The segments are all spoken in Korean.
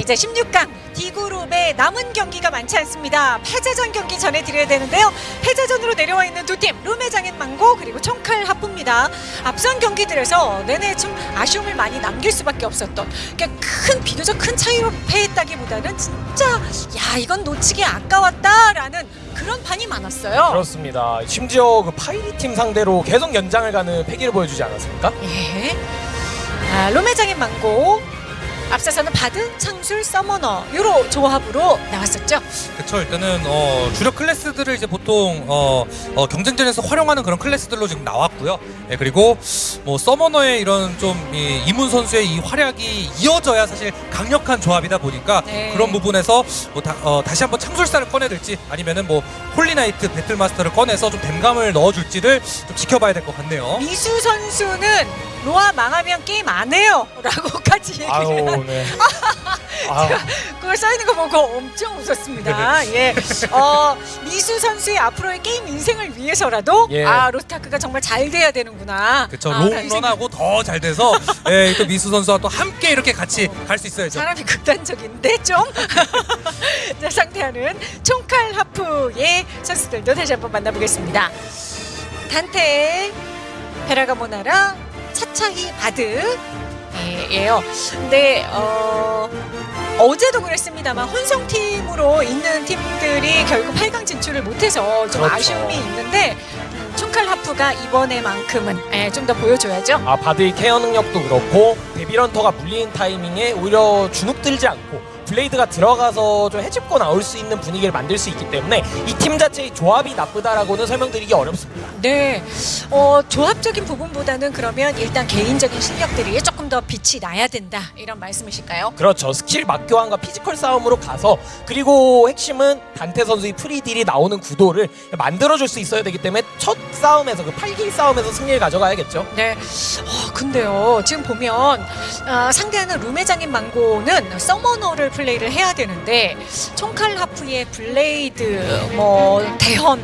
이제 16강 D그룹의 남은 경기가 많지 않습니다. 패자전 경기 전해드려야 되는데요. 패자전으로 내려와 있는 두 팀, 룸의장인 망고 그리고 총칼 하프입니다. 앞선 경기들에서 내내 좀 아쉬움을 많이 남길 수밖에 없었던 그러니까 큰 비교적 큰 차이로 패했다기보다는 진짜 야 이건 놓치기 아까웠다라는 그런 판이 많았어요. 그렇습니다. 심지어 그 파이리 팀 상대로 계속 연장을 가는 패기를 보여주지 않았습니까? 예. 아, 룸의장인 망고 앞서서는 Bard, 창술, Summoner 요로 조합으로 나왔었죠. 그렇죠. 일단은 어, 주력 클래스들을 이제 보통 어, 어, 경쟁전에서 활용하는 그런 클래스들로 지금 나왔고요. 예, 그리고 뭐 Summoner의 이런 좀 이, 이문 선수의 이 활약이 이어져야 사실 강력한 조합이다 보니까 네. 그런 부분에서 뭐 다, 어, 다시 한번 창술사를 꺼내들지 아니면은 뭐 Holy Knight Battle Master를 꺼내서 좀 댐감을 넣어줄지를 좀 지켜봐야 될 것 같네요. 미수 선수는 로아 망하면 게임 안 해요 라고까지 얘기를 아유, 한 네. 아유, 그걸 써있는 거 보고 엄청 웃었습니다. 예. 어, 미수 선수의 앞으로의 게임 인생을 위해서라도 예. 아, 로스타크가 정말 잘 돼야 되는구나. 그렇죠. 아, 롱런하고 더 잘 돼서 예, 또 미수 선수와 또 함께 이렇게 같이 갈수 있어야죠. 사람이 극단적인데 좀 자, 상대하는 총칼 하프의 선수들도 다시 한번 만나보겠습니다. 단테, 베라가모나라, 차차히 Bard 예, 예요. 근데 어, 어제도 그랬습니다만 혼성팀으로 있는 팀들이 결국 8강 진출을 못해서 좀 그렇죠. 아쉬움이 있는데 음, 총칼 하프가 이번에만큼은 예, 좀더 보여줘야죠. 아 Bard의 케어 능력도 그렇고 Devil Hunter가 물리는 타이밍에 오히려 주눅 들지 않고 Blade가 들어가서 좀 헤집고 나올 수 있는 분위기를 만들 수 있기 때문에 이 팀 자체의 조합이 나쁘다라고는 설명드리기 어렵습니다. 네, 어, 조합적인 부분보다는 그러면 일단 개인적인 실력들이 조금 더 빛이 나야 된다 이런 말씀이실까요? 그렇죠. 스킬 맞교환과 physical 싸움으로 가서 그리고 핵심은 단테 선수의 free딜이 나오는 구도를 만들어줄 수 있어야 되기 때문에 첫 싸움에서 그 8길 싸움에서 승리를 가져가야겠죠. 네, 어, 근데요 지금 보면 어, 상대하는 룸의 장인 망고는 Summoner를 플레이를 해야 되는데 총칼 하프의 Blade 뭐 데헌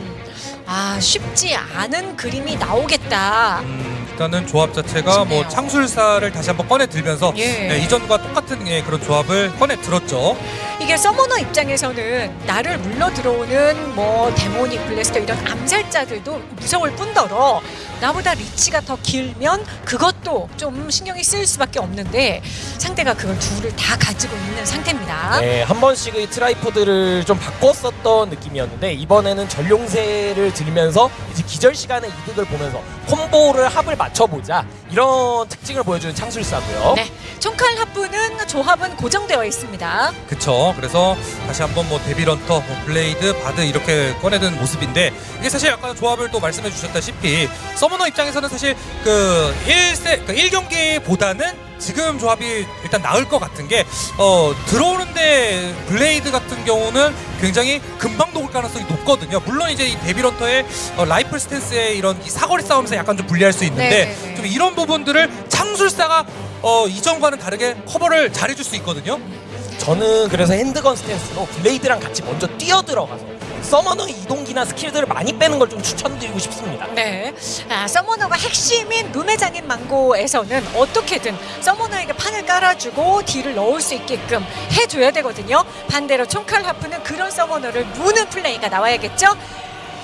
아 쉽지 않은 그림이 나오겠다. 음, 일단은 조합 자체가 뭐. 창술사를 다시 한번 꺼내 들면서 예. 예, 이전과 똑같은 예, 그런 조합을 꺼내 들었죠. 이게 Summoner 입장에서는 나를 물러 들어오는 뭐 Demonic Blaster 이런 암살자들도 무서울 뿐더러 나보다 reach가 더 길면 그것도 좀 신경이 쓰일 수밖에 없는데 상대가 그걸 둘을 다 가지고 있는 상태입니다. 네, 한 번씩의 tripod를 좀 바꿨었던 느낌이었는데 이번에는 전용세를 들면서 이제 기절 시간의 이득을 보면서 콤보를 합을 맞춰보자 이런 특징을 보여주는 창술사고요. 네, 총칼 하프는 조합은 고정되어 있습니다. 그쵸. 그래서 다시 한번 뭐 Devil Hunter, 뭐 Blade, Bard 이렇게 꺼내든 모습인데 이게 사실 아까 조합을 또 말씀해 주셨다시피 Summoner 입장에서는 사실 그 1세, 그 1경기보다는 지금 조합이 일단 나을 것 같은 게 어, 들어오는데 Blade 같은 경우는 굉장히 금방 녹을 가능성이 높거든요. 물론 이제 이 Devil Hunter의 어, 라이플 stance의 이런 이 사거리 싸움에서 약간 좀 불리할 수 있는데 네, 네, 네. 좀 이런 부분들을 창술사가 어, 이전과는 다르게 커버를 잘해줄 수 있거든요. 저는 그래서 handgun stance로 Blade랑 같이 먼저 뛰어들어가서 Summoner의 이동기나 스킬들을 많이 빼는 걸 좀 추천드리고 싶습니다. 네, 아, Summoner가 핵심인 룸의 장인 망고에서는 어떻게든 Summoner에게 판을 깔아주고 딜을 넣을 수 있게끔 해줘야 되거든요. 반대로 총칼 하프는 그런 Summoner를 무는 플레이가 나와야겠죠.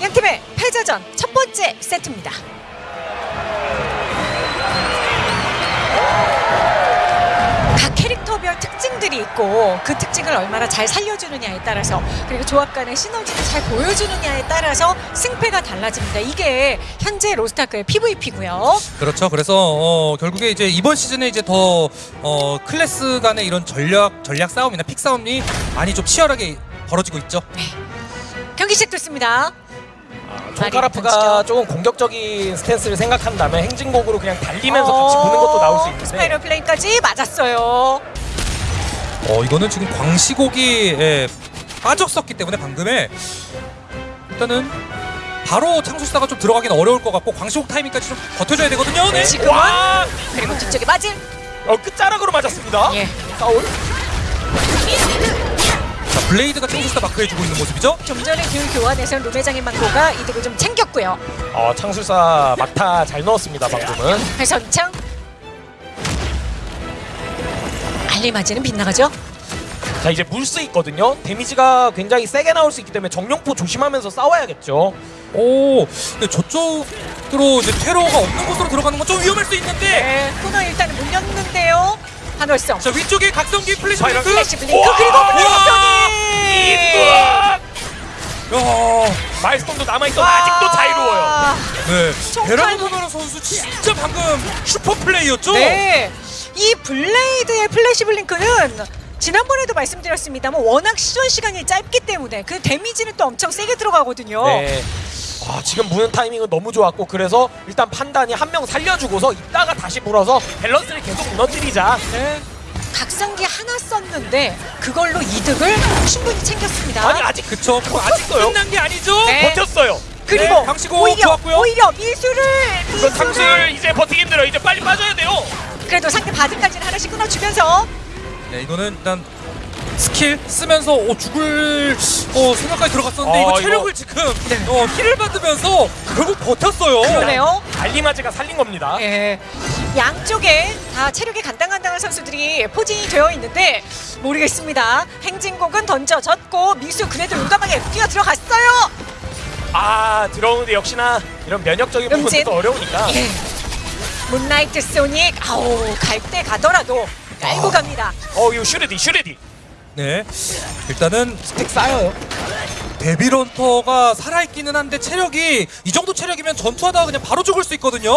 양 팀의 패자전 첫 번째 세트입니다. 특징들이 있고 그 특징을 얼마나 잘 살려주느냐에 따라서 그리고 조합 간의 시너지를 잘 보여주느냐에 따라서 승패가 달라집니다. 이게 현재 로스트아크의 PVP고요. 그렇죠. 그래서 어, 결국에 이제 이번 시즌에 이제 더 어, 클래스 간의 이런 전략 전략 싸움이나 pick 싸움이 많이 좀 치열하게 벌어지고 있죠. 경기 시작됐습니다. 총칼 하프가 던지죠. 조금 공격적인 stance를 생각한다면 행진곡으로 그냥 달리면서 같이 보는 것도 나올 수 있는데 Spiral Flame까지 맞았어요. 어 이거는 지금 광시곡이 예, 빠졌었기 때문에 방금에 일단은 바로 창술사가 좀 들어가기는 어려울 것 같고 광시곡 타이밍까지 좀 버텨줘야 되거든요. 네. 지금은 와! 그리고 뒤쪽에 맞은 어, 끝자락으로 맞았습니다. 예. 파울. 자 Blade가 창술사 마크해주고 있는 모습이죠. 좀 전에 그 교환에서 룸의장인 망고가 이득을 좀 챙겼고요. 어, 창술사 막타 잘 넣었습니다, 방금은. 회선창 알리마지는 빗나가죠. 자 이제 물 수 있거든요. 데미지가 굉장히 세게 나올 수 있기 때문에 정령포 조심하면서 싸워야겠죠. 오, 근데 저쪽으로 이제 테러가 없는 곳으로 들어가는 건 좀 위험할 수 있는데. 네, 코너 일단 물렸는데요. 한월성. 자 위쪽에 각성기 Flash Blink. Flash Blink 우와! 그리고! 블랙스톤이. 마일스톤도 남아있어 아직도 자유로워요. 아, 네. 베라노나라 선수 진짜 방금 슈퍼 플레이였죠. 네. 이 Blade의 Flash Blink는 지난번에도 말씀드렸습니다만 워낙 시전 시간이 짧기 때문에 그 데미지는 또 엄청 세게 들어가거든요. 네. 아, 지금 무는 타이밍은 너무 좋았고 그래서 일단 판단이 한 명 살려주고서 이따가 다시 물어서 밸런스를 계속 무너뜨리자. 네. 각성기 하나 썼는데 그걸로 이득을 충분히 챙겼습니다. 아니 아직 그쵸. 그거 아직 버텼어요. 끝난 게 아니죠. 네. 버텼어요. 그리고 네, 강시고 오히려 좋았고요. 오히려 미수를 탕수를 이제 버티기 힘들어. 이제 빨리 빠져야 돼요. 그래도 상대 바드까지는 하나씩 끊어주면서 네, 이거는 일단 스킬 쓰면서 어, 죽을 어, 생각까지 들어갔었는데 아, 이거 이거- 체력을 지금 어, 힐을 받으면서 결국 버텼어요. 그러네요. 알리마즈가 살린 겁니다. 예. 양쪽에 다 체력이 간당간당한 선수들이 포진이 되어 있는데 모르겠습니다. 행진곡은 던져졌고 미수 그래도 용감하게 뛰어 들어갔어요. 아 들어오는데 역시나 이런 면역적인. 부분도 또 어려우니까. 예. Moonlight Sonic 아우 갈 때 가더라도 깔고 아. 갑니다. 어 이거 슈르디 슈르디. 네, 일단은 stack 쌓여요. Devil Hunter가 살아있기는 한데 체력이 이 정도 체력이면 전투하다가 그냥 바로 죽을 수 있거든요.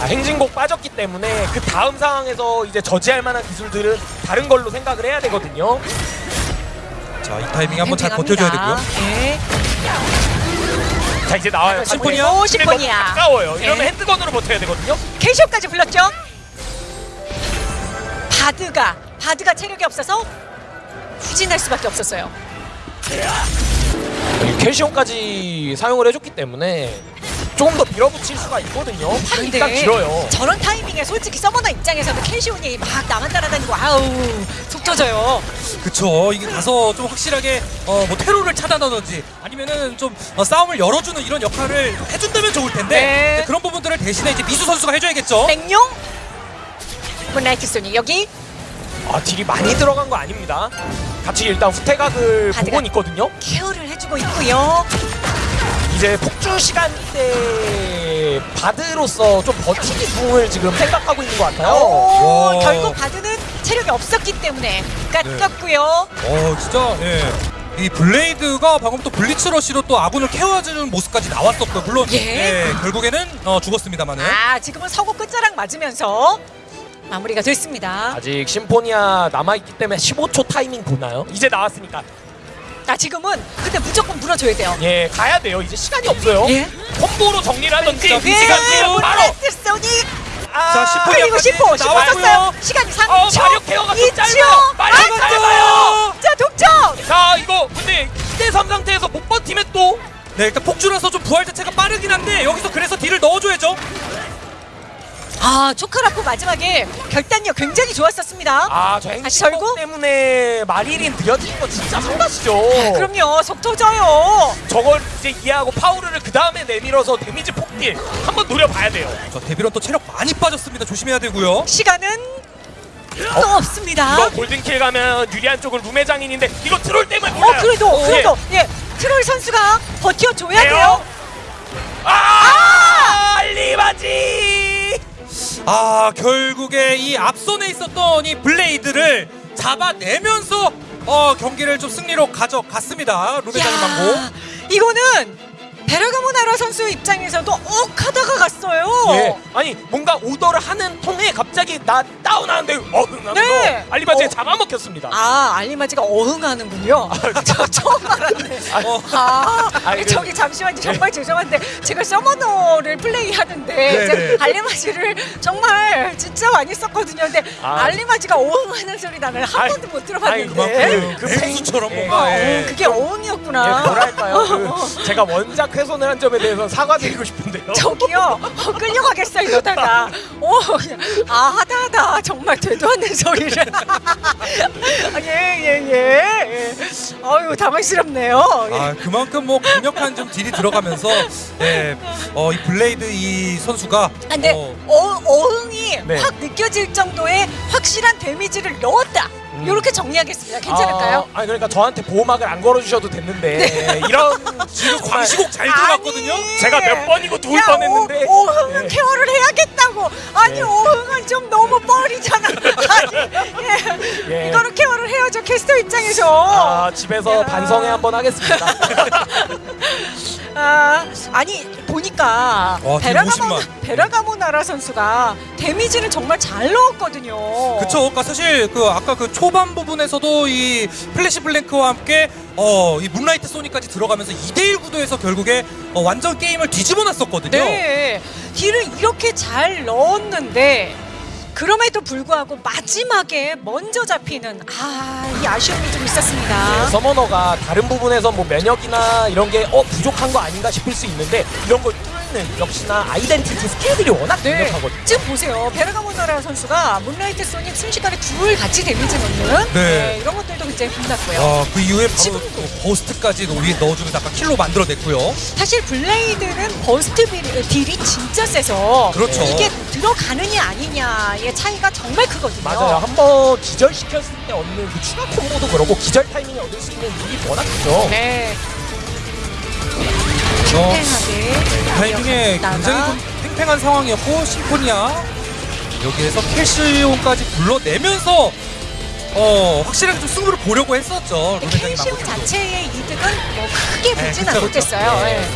아, 행진곡 빠졌기 때문에 그 다음 상황에서 이제 저지할 만한 기술들은 다른 걸로 생각을 해야 되거든요. 자, 이 타이밍 한번 잘. 버텨줘야 되고요. 예. 자 이제 나와요. 아, Symphonia? 오, Symphonia. 가까워요. 이러면 네. 핸드건으로 버텨야 되거든요. 켈시온까지 불렀죠. Bard가 Bard가 체력이 없어서 후진할 수밖에 없었어요. 켈시온까지 사용을 해줬기 때문에 조금 더 밀어붙일 수가 있거든요. 일단 길어요. 저런 타이밍에 솔직히 Summoner 입장에서는 켈시온이 막 나만 따라다니고 아우 속 터져요. 그쵸. 이게 가서 좀 확실하게 어, 뭐 테러를 차단하든지 아니면은 좀 어, 싸움을 열어주는 이런 역할을 해준다면 좋을 텐데 네. 네, 그런 부분들을 대신에 이제 미수 선수가 해줘야겠죠. 맹룡 문라이트 소니 여기 아 딜이 많이 들어간 거 아닙니다. 같이 일단 후퇴각을 보곤 있거든요. 케어를 해주고 있고요. 이제 폭주 시간 때 바드로서 좀 버티기 중을 지금 생각하고 있는 것 같아요. 오, 와. 결국 Bard는 체력이 없었기 때문에 깎였고요. 어 진짜 예. 이 Blade가 방금 또 Blitz Rush로 또 아군을 케어해주는 모습까지 나왔었고 물론 예. 예, 결국에는 어, 죽었습니다만은 아 지금은 서고 끝자락 맞으면서 마무리가 됐습니다. 아직 Symphonia 남아있기 때문에 15초 타이밍 보나요? 이제 나왔으니까 아 지금은 근데 무조건 물어줘야 돼요. 예 가야 돼요. 이제 시간이 없어요. 예. 콤보로 정리를 하든지 자, 그 시간 예, 지금 바로 아, 자, 심포니아 그리고 10호 10호 나왔고요. 썼어요. 시간이 3초. 어, 마력 케어가 좀 2초. 짧아요. 마력 아, 짧아요. 자 동점. 자 이거 근데 2대3 상태에서 못 버티면 또 네 일단 폭주라서 좀 부활 자체가 빠르긴 한데 여기서 그래서 딜을 넣어줘야죠. 아 초카라프 마지막에 결단력 굉장히 좋았었습니다. 아저 다시 절고? 행진곡 때문에 마릴인 느려지는 거 진짜 상가시죠. 아, 그럼요 속 터져요. 저걸 이제 이해하고 파우르를 그 다음에 내밀어서 데미지 폭딜 한번 노려봐야 돼요. 저 데빌런 또 체력 많이 빠졌습니다. 조심해야 되고요. 시간은 또 없습니다. 이거 골든킬 가면 유리한 쪽은 룸의 장인인데 이거 트롤 때문에 어 몰라요. 그래도 예. 그래도 예 트롤 선수가 버텨줘야 돼요. 돼요? 아! 알리바지! 아 결국에 이 앞선에 있었던 이 블레이드를 잡아내면서 어 경기를 좀 승리로 가져갔습니다. 루베장인 망고. 야, 이거는 베라가모 나라 선수 입장에서도 억 하다가 갔어요. 예. 아니 뭔가 오더를 하는 통에 갑자기 나 다운하는데 어흥하면서 네. 알리바지에 어. 잡아먹혔습니다. 아 알리마지가 어흥하는군요. 저 처음 알았네. 어. 아, 아니, 저기 잠시만요. 정말 죄송한데 제가 서머너를 플레이하는데 네, 네. 알리마지를 정말 진짜 많이 썼거든요. 근데 아. 알리마지가 어흥하는 소리 나는 한 아니, 번도 못 들어봤는데. 그만큼 그 맹수처럼 예. 뭔가 어, 예. 그게 어흥이었구나. 예, 뭐랄까요? 그 제가 원작 훼손을 한 점에 대해서 사과드리고 싶은데요. 저기요 어, 끌려가겠어 이러다가 오, 아 하다 하다 정말 되도 않는 소리를 예예예 예, 예. 어유 당황스럽네요 예. 아 그만큼 뭐 강력한 좀 딜이 들어가면서 예, 어, 이 Blade 이 선수가 아, 근데 어, 어, 어흥이 네. 확 느껴질 정도의 확실한 데미지를 넣었다 이렇게 정리하겠습니다. 괜찮을까요? 아, 아니 그러니까 저한테 보호막을 안 걸어주셔도 됐는데 이런 지금 광시곡 잘 들어갔거든요. 아니. 제가 몇 번이고 누울 야, 뻔했는데. 오, 오흥은 네. 케어를 해야겠다고. 아니 네. 오흥은 좀 너무 뻘이잖아. 아니, 예. 예. 이거는 케어를 해야죠 캐스터 입장에서. 아, 집에서 야. 반성회 한번 하겠습니다. 아, 아니 보니까 와, 베라가모 50만. 베라가모 나라 선수가 데미지는 정말 잘 넣었거든요. 그쵸. 그러니까 사실 그 아까 그 초반 부분에서도 이 Flash Blink와 함께 어, 이 Moonlight Sonic까지 들어가면서 2대1 구도에서 결국에 어, 완전 게임을 뒤집어 놨었거든요. 네, 딜을 이렇게 잘 넣었는데 그럼에도 불구하고 마지막에 먼저 잡히는 아 이 아쉬움이 좀 있었습니다. Summoner가 다른 부분에서 뭐 면역이나 이런 게 어 부족한 거 아닌가 싶을 수 있는데 이런 걸 뚫는 역시나 identity 스킬들이 워낙 네, 강력하거든요. 지금 보세요. 베르가모나라 선수가 Moonlight Sonic 순식간에 둘 같이 데미지 넣는 네. 이런 것들도 굉장히 빛났고요. 어, 그 이후에 바로 지금도. 또 Burst까지 우리 넣어주면서 아까 킬로 만들어냈고요. 사실 Blade는 Burst 딜- 딜이 진짜 세서 그렇죠. 이게 들어가느냐 아니냐의 차이가 정말 크거든요. 맞아요. 한 번 기절시켰을 때 얻는 그 추가 콤보도 그렇고 기절 타이밍에 얻을 수 있는 딜이 워낙 크죠. 네. 어, 팽팽하게 타이밍에 나가. 굉장히 좀 팽팽한 상황이었고 심포니아 여기에서 캘시온까지 불러내면서 어 확실하게 좀 승부를 보려고 했었죠. 망고팀은. 자체의 이득은 뭐 크게 네, 보지는 그쵸, 그쵸. 못했어요. 네. 예.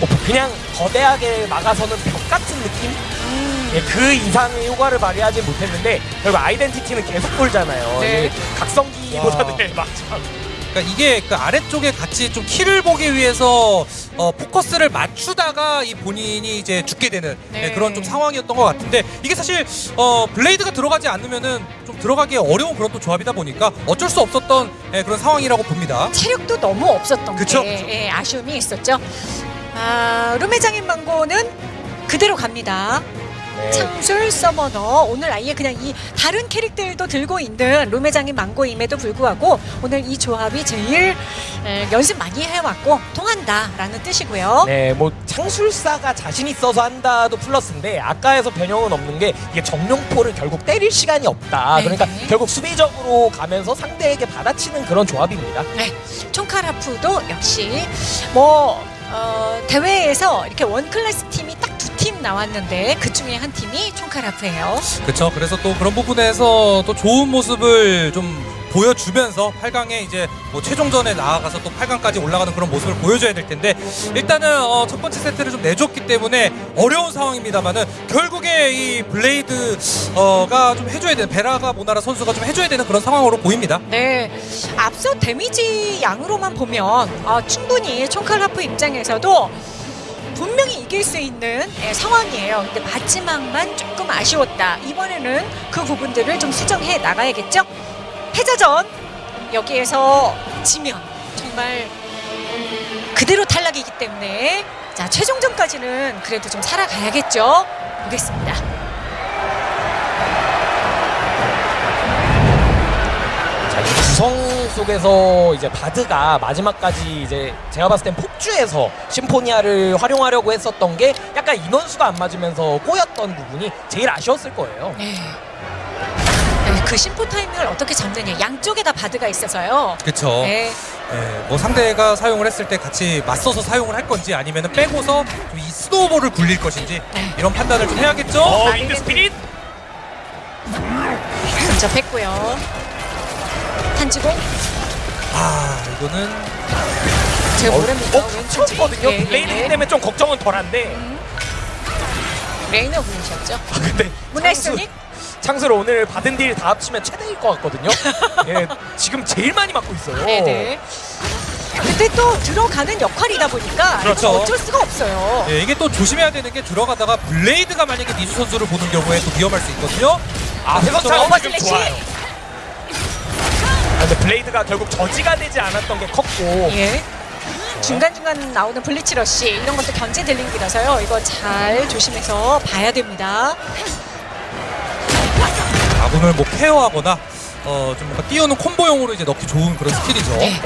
뭐 그냥 거대하게 막아서는 벽 같은 느낌? 음. 예, 그 이상의 효과를 발휘하지 못했는데 결국 아이덴티티는 계속 돌잖아요. 네. 이 각성기보다는 와. 맞죠. 그러니까 이게 그 아래쪽에 같이 좀 키를 보기 위해서 어, 포커스를 맞추다가 이 본인이 이제 죽게 되는 네. 네, 그런 좀 상황이었던 것 같은데 이게 사실 어, 블레이드가 들어가지 않으면은 좀 들어가기 어려운 그런 또 조합이다 보니까 어쩔 수 없었던 예, 그런 상황이라고 봅니다. 체력도 너무 없었던 그쵸, 게 그쵸. 예, 아쉬움이 있었죠. 아, 루메장인 망고는 그대로 갑니다. 네. 창술 서머너 오늘 아예 그냥 이 다른 캐릭터들도 들고 있는 루메장인 망고임에도 불구하고 오늘 이 조합이 제일 에, 연습 많이 해왔고 통한다라는 뜻이고요. 네, 뭐 창술사가 자신 있어서 한다도 플러스인데 아까에서 변형은 없는 게 이게 정룡포를 결국 때릴 시간이 없다. 네. 그러니까 결국 수비적으로 가면서 상대에게 받아치는 그런 조합입니다. 네, 총카라프도 역시 뭐 어, 대회에서 이렇게 원 클래스 팀이 딱두 팀 나왔는데 그 중에 한 팀이 총카라프예요. 그렇죠. 그래서 또 그런 부분에서 또 좋은 모습을 좀 보여주면서 8강에 이제 뭐 최종전에 나아가서 또 8강까지 올라가는 그런 모습을 보여줘야 될 텐데 일단은 어, 첫 번째 세트를 좀 내줬기 때문에 어려운 상황입니다만은 결국에 이 블레이드가 좀 해줘야 되는 베라가 모나라 선수가 좀 해줘야 되는 그런 상황으로 보입니다. 네, 앞서 데미지 양으로만 보면 아, 충분히 총칼라프 입장에서도 분명히 이길 수 있는 예, 상황이에요. 근데 마지막만 조금 아쉬웠다. 이번에는 그 부분들을 좀 수정해 나가야겠죠. 패자전 여기에서 지면 정말 그대로 탈락이기 때문에 자 최종전까지는 그래도 좀 살아가야겠죠. 보겠습니다. 자, 이 구성 속에서 이제 바드가 마지막까지 이제 제가 봤을 땐 폭주해서 심포니아를 활용하려고 했었던 게 약간 인원수가 안 맞으면서 꼬였던 부분이 제일 아쉬웠을 거예요. 네. 네, 그 심포 타이밍을 어떻게 잡느냐 양쪽에 다 Bard가 있어서요. 그렇죠. 네. 예, 뭐 상대가 사용을 했을 때 같이 맞서서 사용을 할 건지 아니면 빼고서 좀이 snowball을 굴릴 것인지 네. 이런 판단을 좀 해야겠죠. 어, Wind Wind Spirit! 근접했고요. 탄지고 아 이거는 제가 어, 모릅니다. 어, 쳤거든요. 예, 예, Blade 예. 때문에 좀 걱정은 덜한데. 레이너 분이셨죠. 아, 근데 문나이스닉 창술 오늘 받은 딜 다 합치면 최대일 것 같거든요. 예, 지금 제일 많이 맞고 있어요. 네네. 근데 또 들어가는 역할이다 보니까 그렇죠. 어쩔 수가 없어요. 예, 이게 또 조심해야 되는 게 들어가다가 블레이드가 만약에 니주 선수를 보는 경우에 또 위험할 수 있거든요. 아, 그래서 회전차가 어머 지금 슬래시! 좋아요. 아, 근데 블레이드가 결국 저지가 되지 않았던 게 컸고 예. 중간중간 나오는 Blitz Rush 이런 것도 견제 dealing이라서요. 이거 잘 조심해서 봐야 됩니다. 아군을 뭐 케어하거나 어, 좀 뭔가 띄우는 콤보용으로 이제 넣기 좋은 그런 스킬이죠. 네.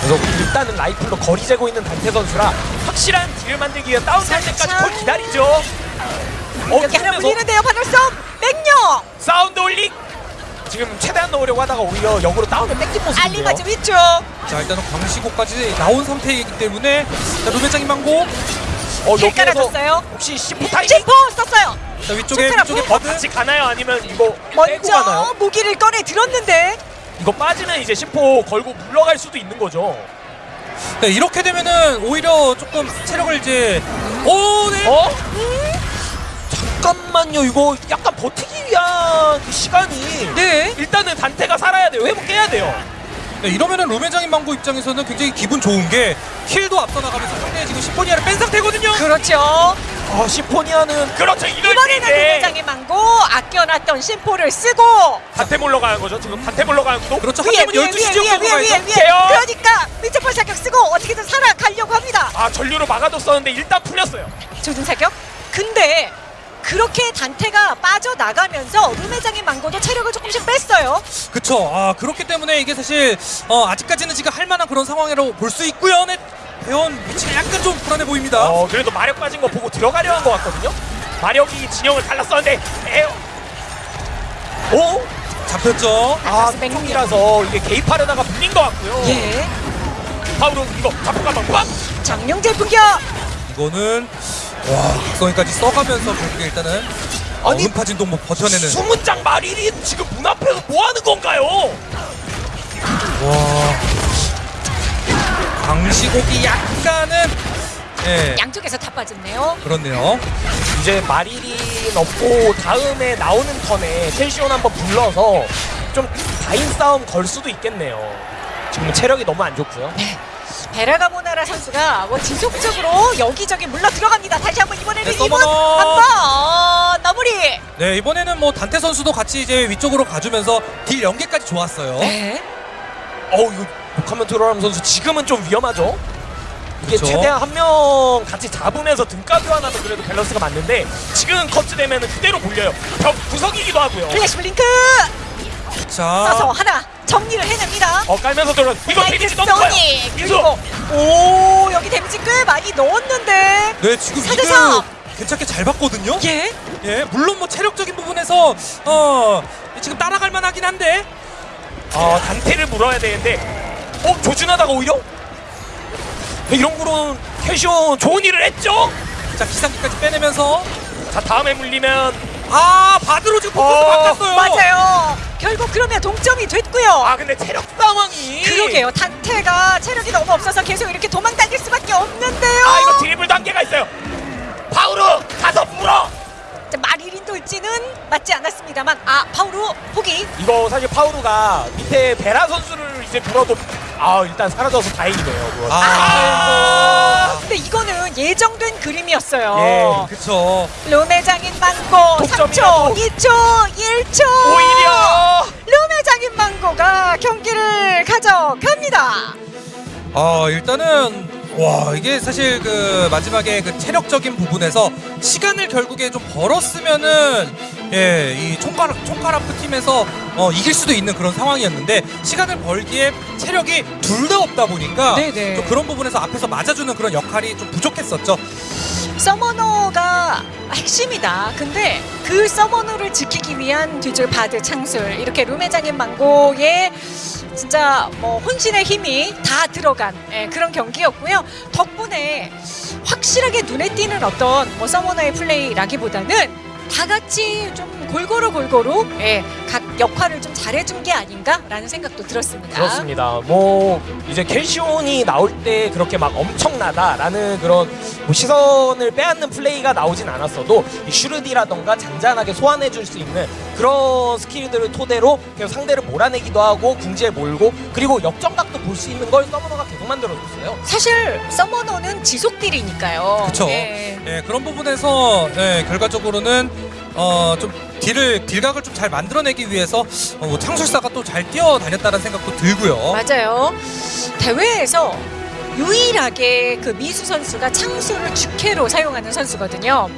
그래서 일단은 라이플로 거리 재고 있는 단테 선수라 확실한 딜을 만들기 위해 다운될 때까지. 걸 기다리죠. 어, 여기 하나 물리는데요. 바늘섬 맹력. Sound Holic 지금 최대한 넣으려고 하다가 오히려 역으로 다운을 뺏긴 모습이에요. 알리바즈 위쪽. 자 일단은 광시곡까지 나온 상태이기 때문에 자 루벤장인 망고 어, 힐 깔아줬어요. 혹시 심포 타이밍 심포 썼어요. 자 위쪽에 위쪽에 부- 어, Bard 같이 가나요? 아니면 이거 빼고 먼저 가나요? 무기를 꺼내 들었는데 이거 빠지면 이제 심포 걸고 물러갈 수도 있는 거죠. 네, 이렇게 되면은 오히려 조금 체력을 이제 오 네 어? 잠깐만요. 이거 약간 버티기 위한 그 시간이 네. 일단은 단테가 살아야 돼요. 회복해야 돼요. 네, 이러면은 루벤장인 망고 입장에서는 굉장히 기분 좋은 게 킬도 앞서 나가면서 상대에 지금 시포니아를 뺀 상태거든요 그렇죠. 아, 시포니아는 그렇죠. 이번에는 때 루메장의 망고 아껴놨던 심포를 쓰고 단테 물러가는 거죠. 지금 단테 물러가는 것도 그렇죠 한 위에 위에 12시 위에 지역 위에 위에 위에 위에. 그러니까 밑에볼 사격 쓰고 어떻게든 살아가려고 합니다. 아 전류로 막아뒀었는데 일단 풀렸어요. 조준 사격. 근데 그렇게 단테가 빠져나가면서 루메장의 망고도 체력을 조금씩 뺐어요. 그쵸 아 그렇기 때문에 이게 사실 어, 아직까지는 지금 할 만한 그런 상황이라고 볼 수 있고요 네, 대원 위치가 약간 좀 불안해 보입니다 어 그래도 마력 빠진 거 보고 들어가려 한 것 같거든요. 마력이 진영을 달랐었는데 에어. 오? 잡혔죠 아 그쪽이라서 이게 개입하려다가 물린 것 같고요. 예. 바로 이거 잡고 가면 꽉. 장룡제 분격. 이거는 와 각성이까지 써가면서 결국에 일단은 어, 아니, 음파진 동목 버텨내는 숨은 장 마릴이 지금 문 앞에서 뭐 하는 건가요? 와 광시곡이 약간은 예 양쪽에서 다 빠졌네요. 그렇네요 이제 마릴이 없고 다음에 나오는 턴에 첼시온 한번 불러서 좀 다인 싸움 걸 수도 있겠네요. 지금 체력이 너무 안 좋고요. 베라가 모나라 선수가 뭐 지속적으로 여기저기 물러 들어갑니다. 다시 한번 이번에는 네, 이번. 한번 마무리. 네 이번에는 뭐 단테 선수도 같이 이제 위쪽으로 가주면서 딜 연계까지 좋았어요 네. 어우 이거 녹화면 들어가는 선수 지금은 좀 위험하죠. 이게 그쵸. 최대한 한 명 같이 잡으면서 등가 교환하면 그래도 밸런스가 맞는데 지금 커트 되면은 그대로 몰려요. 벽 구석이기도 하고요. flash blink 자 써서 하나 정리를 해냅니다. 어 깔면서 들어. 이거 데미지 너무 커요. 그리고 오 여기 데미지 꽤 많이 넣었는데 네 지금 사대 이득 삼. 괜찮게 잘 봤거든요 예 예 물론 뭐 체력적인 부분에서 어 지금 따라갈 만하긴 한데 어 단테를 물어야 되는데 어 조준하다가 오히려 이런 거로는 캐시온 좋은 일을 했죠. 자 기상기까지 빼내면서 자 다음에 물리면 아 Bard로 지금 포커스 어, 바꿨어요 맞아요. 결국 그러면 동점이 됐고요. 아 근데 체력 상황이 그러게요. 단테가 체력이 너무 없어서 계속 이렇게 도망 다닐 수밖에 없는데요. 아 이거 드리블 단계가 있어요. 파우르 가서 물어. 자, 마리린 돌지는 맞지 않았습니다만 아 파우루 포기. 이거 사실 파우르가 밑에 베라 선수를 이제 물어도 아 일단 사라져서 다행이네요. 그거. 아, 근데 이거는 예정된 그림이었어요. 예, 그쵸 룸의장인 망고 독점이라도. 3초, 2초, 1초. 오히려 룸의장인 망고가 경기를 가져갑니다. 아 일단은 와 이게 사실 그 마지막에 그 체력적인 부분에서 시간을 결국에 좀 벌었으면은 예이 총가락 총가라프 팀에서 어, 이길 수도 있는 그런 상황이었는데 시간을 벌기에 체력이 둘 다 없다 보니까 네네. 좀 그런 부분에서 앞에서 맞아주는 그런 역할이 좀 부족했었죠. 서머너가 핵심이다. 근데 그 서머너를 지키기 위한 뒤줄 바드 창술 이렇게 룸의 장인 망고의 진짜 뭐 혼신의 힘이 다 들어간 예, 그런 경기였고요. 덕분에 확실하게 눈에 띄는 어떤 뭐 서머너의 플레이라기보다는 다 같이 좀 골고루 골고루 예, 각 역할을 좀 잘해준 게 아닌가라는 생각도 들었습니다. 그렇습니다. 뭐 이제 캘시온이 나올 때 그렇게 막 엄청나다라는 그런 뭐 시선을 빼앗는 플레이가 나오진 않았어도 이 슈르디라던가 잔잔하게 소환해줄 수 있는 그런 스킬들을 토대로 계속 상대를 몰아내기도 하고 궁지에 몰고 그리고 역전각도 볼 수 있는 걸 서머너가 계속 만들어줬어요. 사실 서머너는 지속딜이니까요. 그쵸. 예. 예, 그런 부분에서 예, 결과적으로는 어, 좀 딜을 딜각을 좀 잘 만들어내기 위해서 어, 뭐 창술사가 또 잘 뛰어다녔다는 생각도 들고요. 맞아요. 대회에서 유일하게 그 미수 선수가 창수를 주캐로 사용하는 선수거든요.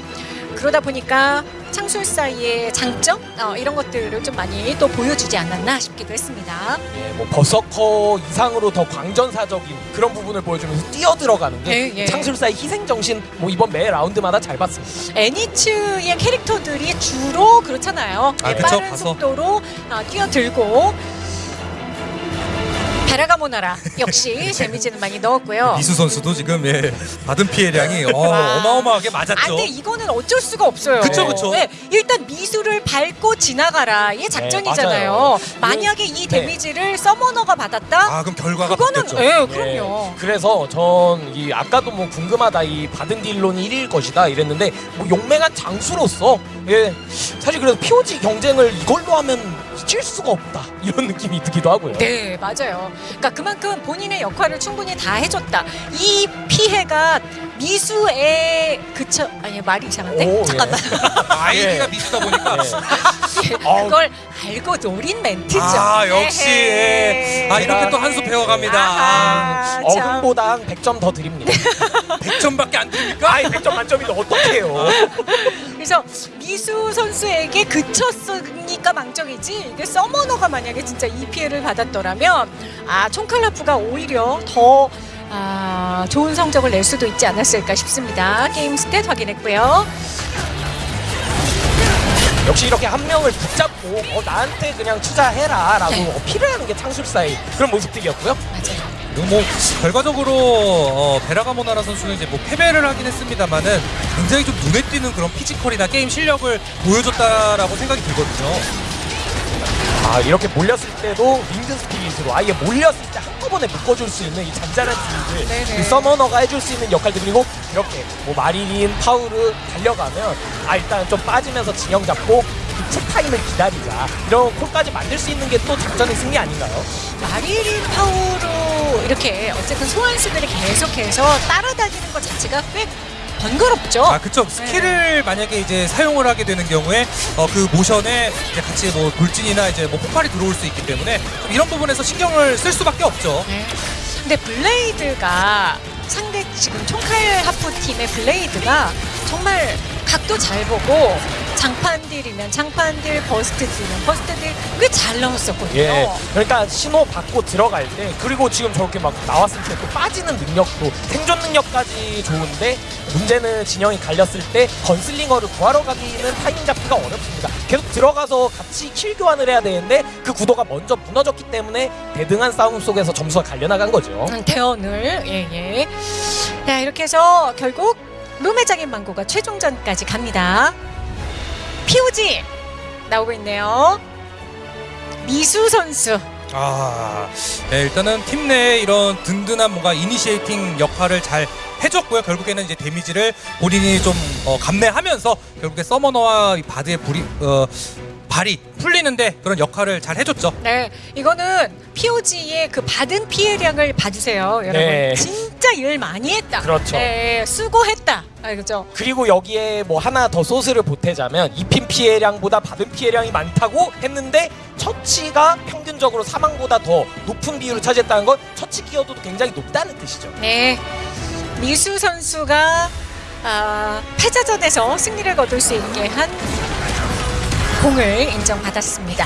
그러다 보니까 창술사의 장점 어, 이런 것들을 좀 많이 또 보여주지 않았나 싶기도 했습니다. 예, 뭐 버서커 이상으로 더 광전사적인 그런 부분을 보여주면서 뛰어 들어가는 게 예, 예. 창술사의 희생 정신 뭐 이번 매 라운드마다 잘 봤습니다. 애니츠의 캐릭터들이 주로 그렇잖아요. 아, 예, 그쵸, 빠른 가서. 속도로 어, 뛰어들고 베라가 모나라 역시 데미지는 많이 넣었고요. 이수 선수도 지금 예, 받은 피해량이 어, 와. 어마어마하게 아, 맞았죠. 근데 이거는 어쩔 수가 없어요. 그쵸, 그쵸. 네, 일단 미수를 밟고 지나가라. 이게 작전이잖아요. 맞아요. 만약에 이 네. 데미지를 서머너가 받았다? 아 그럼 결과가 그거는 바뀌었죠. 예, 예, 그럼요. 그래서 전 이 아까도 뭐 궁금하다 이 받은 딜론이 1일 것이다 이랬는데 뭐 용맹한 장수로서 예 사실 그래서 POG 경쟁을 이걸로 하면 칠 수가 없다 이런 느낌이 들기도 하고요. 네, 맞아요. 그러니까 그만큼 본인의 역할을 충분히 다 해줬다. 이 피해가 미수에 그쳐 아니 말이 이상한데 오, 예. 잠깐만 아이디가 예. 미수다 보니까 예. 그걸 알고 노린 멘트죠. 아 역시. 예. 아 이렇게 또 한 수 배워갑니다. 아하, 참. 어금보다 100점 더 드립니다. 100점밖에 안 드립니까? 아이 100점 만점인데 어떡해요. 그래서 미수 선수에게 그쳤으니까 망정이지 이게 summoner가 만약에 진짜 이 피해를 받았더라면 아 총칼라프가 오히려 더 아, 좋은 성적을 낼 수도 있지 않았을까 싶습니다. 게임 stat 확인했고요. 역시 이렇게 한 명을 붙잡고 어, 나한테 그냥 투자해라 라고 네. 어필을 하는 게 창술사의 그런 모습들이었고요. 맞아요. 뭐 결과적으로 어, 베라가모나라 선수는 이제 뭐 패배를 하긴 했습니다만은 굉장히 좀 눈에 띄는 그런 physical이나 게임 실력을 보여줬다라고 생각이 들거든요. 아 이렇게 몰렸을 때도 winged spirit으로 아예 몰렸을 때 한꺼번에 묶어줄 수 있는 이 잔잔한 네네. 이 summoner가 해줄 수 있는 역할들 그리고 이렇게 뭐 마리린, 파우르 달려가면 아 일단 좀 빠지면서 진영 잡고 체 타임을 기다리자 이런 콜까지 만들 수 있는 게 또 작전의 승리 아닌가요? 마리린 파우로 이렇게 어쨌든 소환수들이 계속해서 따라다니는 것 자체가 꽤 번거롭죠. 아 그쵸 스킬을 만약에 이제 사용을 하게 되는 경우에 어, 그 모션에 이제 같이 뭐 돌진이나 이제 뭐 폭발이 들어올 수 있기 때문에 좀 이런 부분에서 신경을 쓸 수밖에 없죠. 네. 근데 blade가 상대 지금 총칼 하프 팀의 blade가 정말 각도 잘 보고 장판딜이면 장판딜, burst딜이면 burst딜 꽤잘 나왔었거든요. 예. 그러니까 신호 받고 들어갈 때 그리고 지금 저렇게 막 나왔을 때 또 빠지는 능력도 생존 능력까지 좋은데 문제는 진영이 갈렸을 때 gunslinger를 구하러 가기는 타이밍 잡기가 어렵습니다. 계속 들어가서 같이 kill 교환을 해야 되는데 그 구도가 먼저 무너졌기 때문에 대등한 싸움 속에서 점수가 갈려나간 거죠. 음, 대원을 예예. 자 이렇게 해서 결국 룸의장인 망고가 최종전까지 갑니다. POG 나오고 있네요. 미수 선수. 아, 네, 일단은 팀 내에 이런 든든한 뭔가 initiating 역할을 잘 해줬고요. 결국에는 이제 데미지를 본인이 좀 어, 감내하면서 결국에 summoner와 이 Bard의 불이 어, 발이 풀리는데 그런 역할을 잘 해줬죠. 네, 이거는 POG의 그 받은 피해량을 봐주세요, 여러분. 네. 진짜 일 많이 했다. 그렇죠. 네, 수고했다. 아, 그죠? 그리고 여기에 뭐 하나 더 소스를 보태자면 입힌 피해량보다 받은 피해량이 많다고 했는데 처치가 평균적으로 사망보다 더 높은 비율을 차지했다는 건 처치 기여도도 굉장히 높다는 뜻이죠. 네, 미수 선수가 아, 패자전에서 승리를 거둘 수 있게 한 공을 인정받았습니다.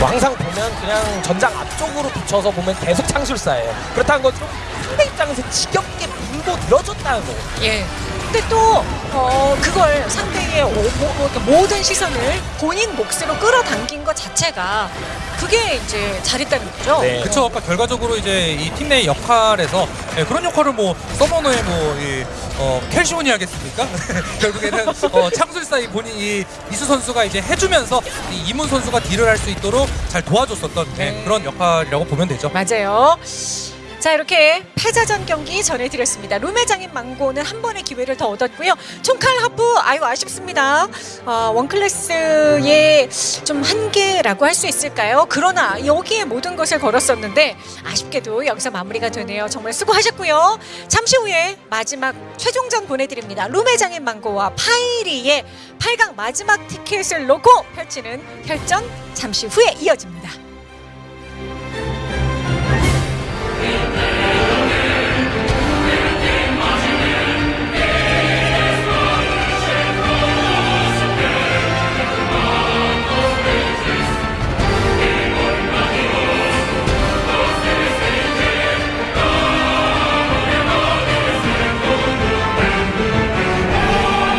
뭐 항상 보면 그냥 전장 앞쪽으로 붙여서 보면 계속 창술사예요. 그렇다는 것으로 상대 입장에서 지겹게 밀고 늘어졌다는 거예요. 예. 근데 또 어, 그걸 상대의 오- 모- 뭐, 모든 시선을 본인 몫으로 끌어당긴 것 자체가 그게 이제 잘했다는 거죠. 네. 그쵸. 아까 결과적으로 이제 이 팀 내 역할에서 예, 그런 역할을 뭐 서머너의 뭐 이, 어, 캘시온이 하겠습니까? 결국에는 어, 창술사의 본인 이 이수 선수가 이제 해주면서 이 이문 선수가 딜을 할 수 있도록 잘 도와줬었던 예, 네. 그런 역할이라고 보면 되죠. 맞아요. 자 이렇게 패자전 경기 전해드렸습니다. 룸의장인 망고는 한 번의 기회를 더 얻었고요. 총칼 하프 아유 아쉽습니다. 어, 원클래스의 좀 한계라고 할 수 있을까요? 그러나 여기에 모든 것을 걸었었는데 아쉽게도 여기서 마무리가 되네요. 정말 수고하셨고요. 잠시 후에 마지막 최종전 보내드립니다. 룸의장인 망고와 파이리의 8강 마지막 티켓을 놓고 펼치는 혈전 잠시 후에 이어집니다.